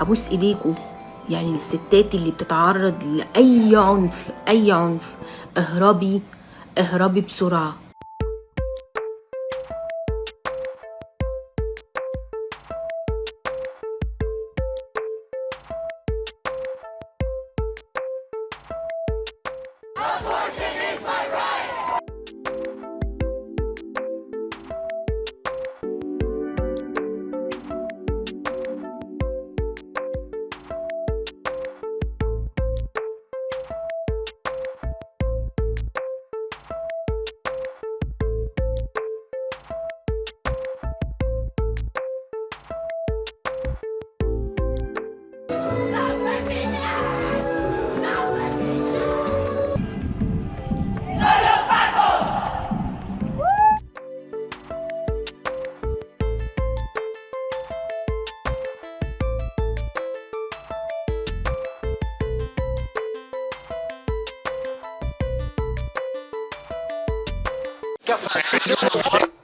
أبوس إيديكوا. يعني الستات اللي بتتعرض لأي عنف أي عنف اهربي اهربي بسرعة. Café.